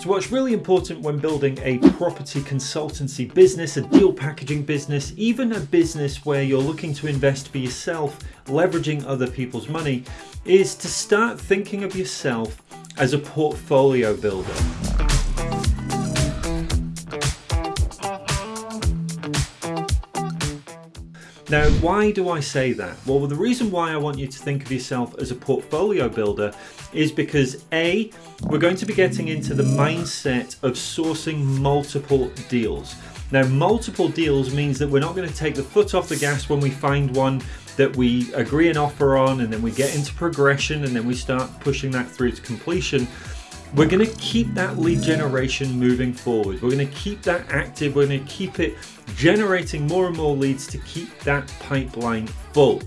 So what's really important when building a property consultancy business, a deal packaging business, even a business where you're looking to invest for yourself, leveraging other people's money, is to start thinking of yourself as a portfolio builder. Now, why do I say that? Well, the reason why I want you to think of yourself as a portfolio builder is because A, we're going to be getting into the mindset of sourcing multiple deals. Now, multiple deals means that we're not going to take the foot off the gas when we find one that we agree an offer on and then we get into progression and then we start pushing that through to completion. We're going to keep that lead generation moving forward. We're going to keep that active. We're going to keep it generating more and more leads to keep that pipeline full.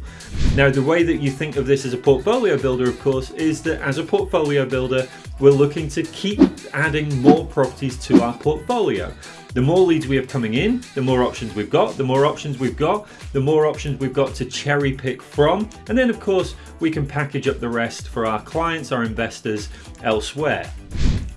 Now, the way that you think of this as a portfolio builder, of course, is that as a portfolio builder, we're looking to keep adding more properties to our portfolio. The more leads we have coming in, the more options we've got. The more options we've got, the more options we've got to cherry pick from. And then of course, we can package up the rest for our clients, our investors elsewhere.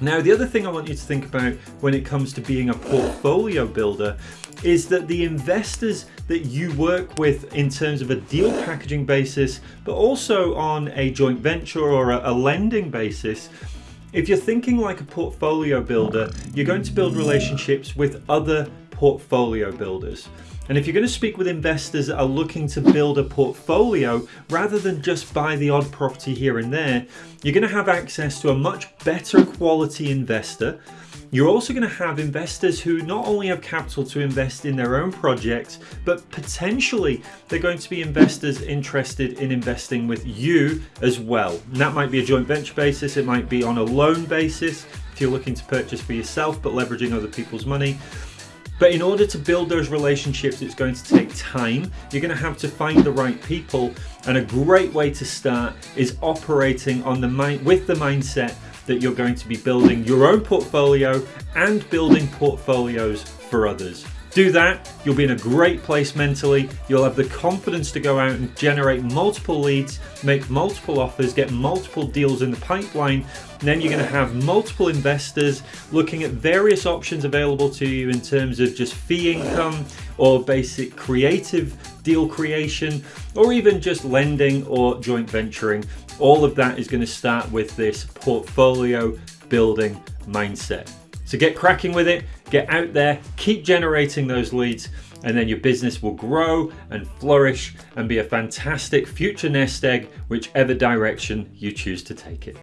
Now, the other thing I want you to think about when it comes to being a portfolio builder is that the investors that you work with in terms of a deal packaging basis, but also on a joint venture or a, lending basis, if you're thinking like a portfolio builder, you're going to build relationships with other portfolio builders. And if you're going to speak with investors that are looking to build a portfolio rather than just buy the odd property here and there, you're going to have access to a much better quality investor you're also going to have investors who not only have capital to invest in their own projects, but potentially they're going to be investors interested in investing with you as well. And that might be a joint venture basis, it might be on a loan basis if you're looking to purchase for yourself but leveraging other people's money. But in order to build those relationships, it's going to take time. You're going to have to find the right people. And a great way to start is operating on the mind with the mindset that you're going to be building your own portfolio and building portfolios for others. Do that, you'll be in a great place mentally. You'll have the confidence to go out and generate multiple leads, make multiple offers, get multiple deals in the pipeline. Then you're going to have multiple investors looking at various options available to you in terms of just fee income or basic creative deal creation, or even just lending or joint venturing. All of that is going to start with this portfolio building mindset. So get cracking with it, get out there, keep generating those leads, and then your business will grow and flourish and be a fantastic future nest egg, whichever direction you choose to take it.